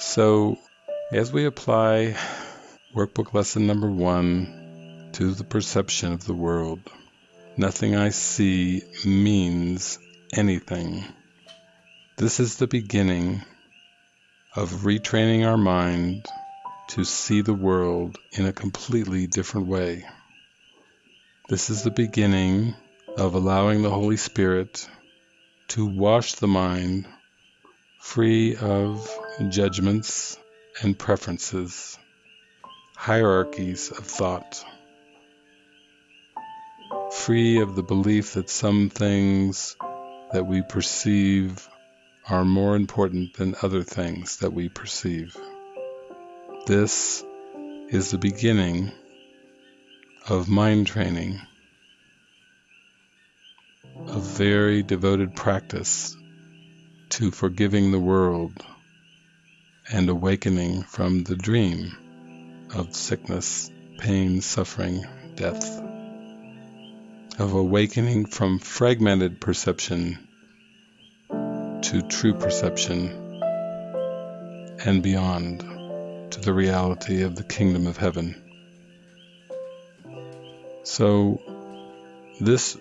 So, as we apply workbook lesson number one to the perception of the world, nothing I see means anything. This is the beginning of retraining our mind to see the world in a completely different way. This is the beginning of allowing the Holy Spirit to wash the mind free of judgments and preferences, hierarchies of thought, free of the belief that some things that we perceive are more important than other things that we perceive. This is the beginning of mind training, a very devoted practice to forgiving the world and awakening from the dream of sickness, pain, suffering, death, of awakening from fragmented perception to true perception and beyond to the reality of the kingdom of heaven. So, this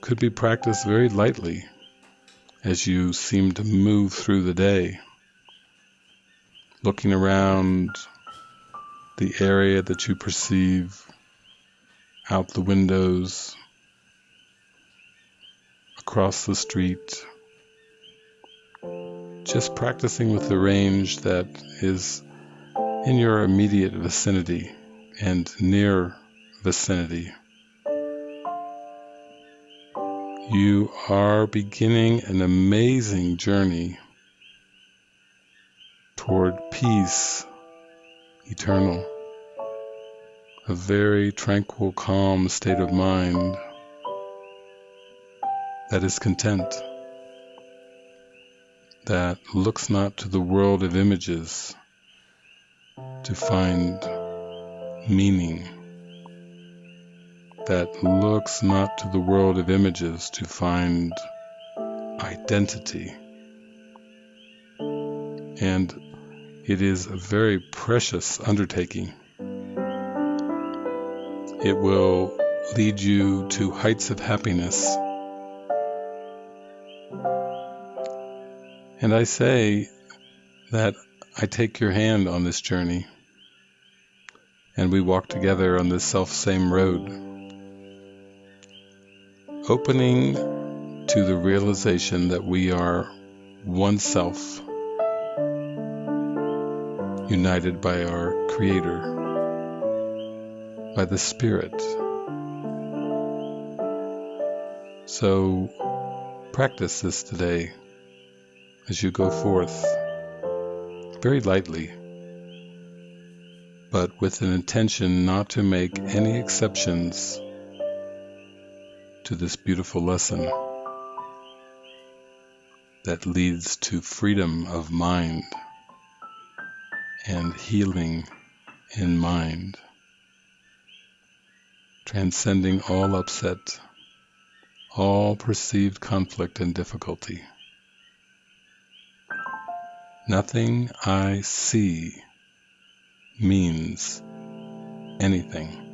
could be practiced very lightly as you seem to move through the day, looking around the area that you perceive out the windows, across the street, just practicing with the range that is in your immediate vicinity and near vicinity. You are beginning an amazing journey toward peace eternal, a very tranquil, calm state of mind that is content, that looks not to the world of images to find meaning that looks not to the world of images to find identity. And it is a very precious undertaking. It will lead you to heights of happiness. And I say that I take your hand on this journey and we walk together on this self same road opening to the realization that we are one self, united by our Creator, by the Spirit. So practice this today as you go forth very lightly, but with an intention not to make any exceptions to this beautiful lesson that leads to freedom of mind and healing in mind, transcending all upset, all perceived conflict and difficulty. Nothing I see means anything.